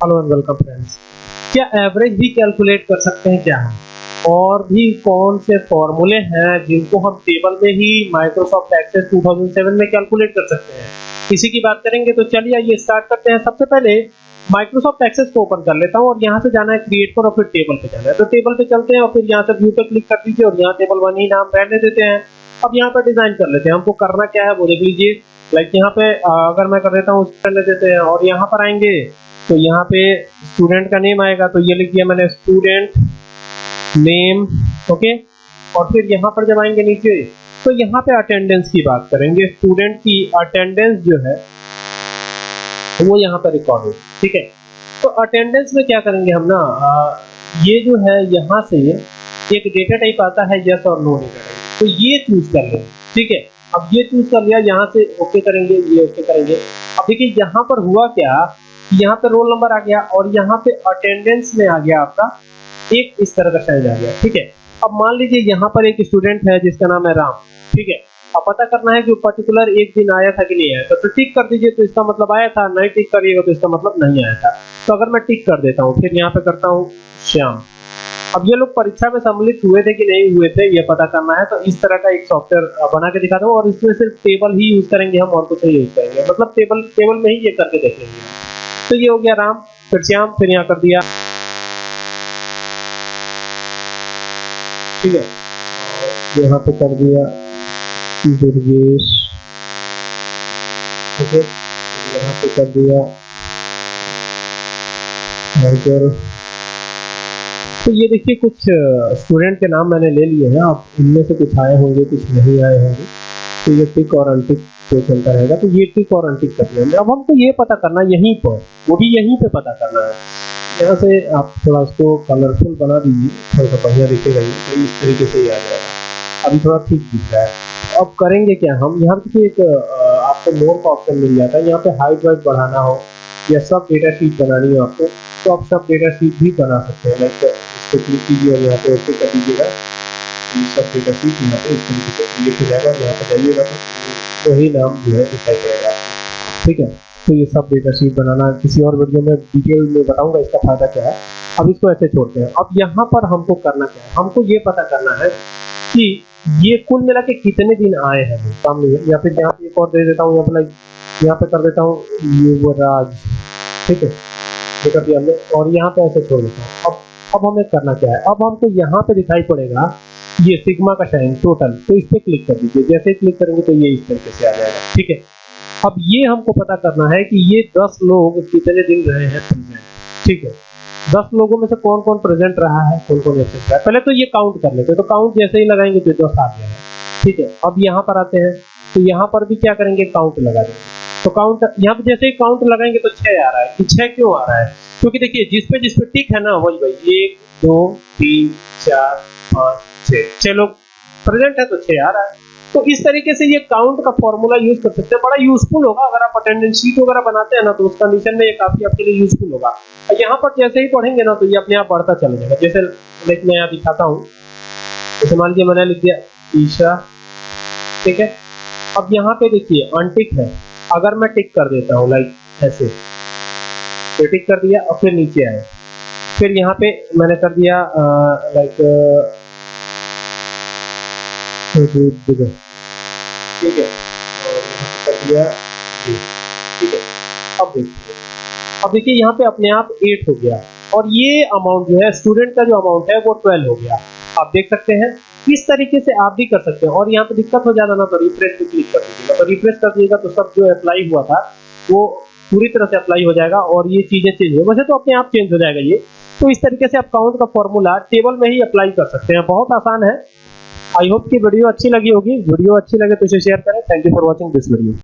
Hello and welcome friends क्या average भी calculate कर सकते हैं क्या? और भी कौन से फॉर्मूले हैं जिनको हम टेबल में ही माइक्रोसॉफ्ट एक्सेस 2007 में कैलकुलेट कर सकते हैं? इसी की बात करेंगे तो चलिए आइए स्टार्ट करते हैं। सबसे पहले माइक्रोसॉफ्ट एक्सेस को ओपन कर लेता हूँ और यहाँ से जाना है क्रिएट पर और फिर टेबल पे जाना है। तो टेबल पे चलते हैं और फिर यहाँ से व्यू पे क्लिक कर दीजिए और यहाँ टेबल वन ही नाम रहने देते हैं। अब यहाँ पर डिज़ाइन कर लेते हैं। हमको करना क्या है वो देख लीजिए। लाइक यहाँ पे अगर मैं कर देता हूँ ले देते हैं और यहाँ पर आएँगे। तो यहाँ पे स्टूडेंट का नेम आएगा तो ये लिख दिया मैंने स्टूडेंट नेम ओके और फिर यहाँ पर जब आएँगे नीचे तो यहाँ पे अटेंडेंस की बात करेंगे। स्टूडेंट की अटेंडेंस जो है, वो यहाँ पर रिकॉर्ड हो ठीक है? तो अटेंडेंस में क्या करेंगे हम ना ये जो है यहाँ से एक डेटा टाइप आता है यस और नो डेटा टाइप तो ये चूज़ कर लेंगे ठीक है? अब ये चूज़ कर लिया, यहाँ से ओके करेंगे, ये ओके करेंगे। अब देखिए, यहाँ पर हुआ क्या यहाँ पे रोल नंबर आ गया और यहाँ पे अटेंडेंस में आ गया आपका। एक इस तरह का साइन आ गया, ठीक है? अब मान लीजिए यहाँ पर एक स्टूडेंट है जिसका नाम है राम, ठीक है? अब पता करना है कि पर्टिकुलर एक दिन आया था कि नहीं आया था। तो टिक कर दीजिए तो इसका मतलब आया था, नहीं टिक करिएगा तो इसका मतलब नहीं आया था। तो अगर मैं टिक कर देता हूँ, फिर यहाँ पे करता हूँ श्याम। अब ये लोग परीक्षा में सम्मिलित हुए थे कि नहीं हुए थे, ये पता करना है। तो इस तरह का एक सॉफ्टवेयर बना के दिखा दो और इसमें सिर्फ़ टेबल ही यूज़ करेंगे हम और कुछ नहीं यूज़ करेंगे। मतलब टेबल टेबल में ही ये करके देख लेंगे तो ये हो गया राम। फिर श्याम, फिर यहाँ कर दिया। ठीक है। यहाँ पे कर दिया दुर्गेश। ठीक है। यहाँ पे कर दिया तो ये देखिए, कुछ स्टूडेंट के नाम मैंने ले लिए हैं। आप इनमें से कुछ आए होंगे, कुछ नहीं आए होंगे। तो ये टिक और अनटिक पे चलता रहेगा तो ये टिक और अनटिक कर लेंगे अब हमको ये पता करना यहीं पर, वो भी यहीं पे पता करना है। यहाँ से आप थोड़ा उसको कलरफुल बना दीजिए, थोड़ा सा बढ़िया दिखेगा ये तो इस तरीके से ही आ जाएगा। अभी थोड़ा ठीक दिख रहा है। अब करेंगे क्या हम? यहाँ पे एक आपको मोर का ऑप्शन मिल जाता है। यहाँ पे हाइट वाइट बढ़ाना हो, या सब डेटा शीट बनानी हो आपको तो आप सब डेटा शीट भी बना सकते हैं। लाइक इसको क्लिक कीजिए और यहाँ पे ओके कर दीजिएगा। सब डेटा शीट यहाँ पे इस तरीके से क्रिएट हो जाएगा। और यहाँ पे जाइएगा तो वही नाम जो है दिखाई पड़ेगा ठीक है? तो ये सब डेटा शीट बनाना, किसी और वीडियो में डिटेल में बताऊँगा इसका फ़ायदा क्या है। अब इसको ऐसे छोड़ते हैं। अब यहाँ पर हमको करना क्या है? हमको ये पता करना है कि ये कुल मिला के कितने दिन आए हैं? सामने या फिर यहाँ पे एक और दे देता हूँ, यहाँ पे यहाँ पे कर देता हूँ युवराज ठीक है? ये कर हमने और यहाँ पे ऐसे छोड़ देता हूँ। अब अब हमें करना क्या है? अब हमको यहाँ पे दिखाई पड़ेगा ये सिग्मा का साइन टोटल। तो इस पे क्लिक कर दीजिए। जैसे क्लिक करेंगे तो ये इस तरीके से आ जाएगा। ठीक है? अब ये हमको पता करना है कि ये दस लोग कितने दिन रहे हैं प्रेजेंट ठीक है? दस लोगों में से कौन कौन प्रेजेंट रहा है कौन कौन एबसेंट रहा है? पहले तो ये काउंट कर लेते हैं। तो काउंट जैसे ही लगाएँगे तो दस आ गया ठीक है? अब यहाँ पर आते हैं। तो यहाँ पर भी क्या करेंगे? काउंट लगा देंगे। तो काउंट यहाँ पे जैसे ही काउंट लगाएँगे तो छह आ रहा है। कि छह क्यों आ रहा है? क्योंकि देखिए, जिस पे जिस पे टिक है ना, वही भाई एक, दो, तीन, चार, पाँच, छह। छह लोग प्रेजेंट है तो छह आ रहा है। तो इस तरीके से ये काउंट का फॉर्मूला यूज़ कर सकते हैं। बड़ा यूजफुल होगा। अगर आप अटेंडेंस शीट वगैरह बनाते हैं ना तो उस कंडीशन में ये काफ़ी आपके लिए यूजफुल होगा। यहाँ पर जैसे ही पढ़ेंगे ना तो ये अपने आप बढ़ता चला जाएगा। जैसे लाइक मैं यहाँ दिखाता हूँ। जैसे मान लीजिए मैंने लिख दिया ईशा। ठीक है? अब यहाँ पे देखिए अनटिक है। अगर मैं टिक कर देता हूँ लाइक ऐसे। तो टिक कर दिया और फिर नीचे आए फिर यहाँ पे मैंने कर दिया लाइक ठीक है कर दिया ठीक है। अब देखिए। अब देखिए, यहाँ पे अपने आप एट हो गया। और ये अमाउंट जो है स्टूडेंट का जो अमाउंट है, वो ट्वेल्व हो गया। आप देख सकते हैं इस तरीके से आप भी कर सकते हैं। और यहाँ पे दिक्कत हो जाता ना तो रिफ्रेश पे क्लिक कर दीजिएगा। तो रिफ्रेश कर दीजिएगा तो सब जो अप्लाई हुआ था, वो पूरी तरह से अप्लाई हो जाएगा और ये चीज़ें चेंज हो वैसे तो अपने आप चेंज हो जाएगा ये। तो इस तरीके से आप काउंट का फॉर्मूला टेबल में ही अप्लाई कर सकते हैं। बहुत आसान है। आई होप की वीडियो अच्छी लगी होगी। वीडियो अच्छी लगे तो इसे शेयर करें। Thank you for watching this video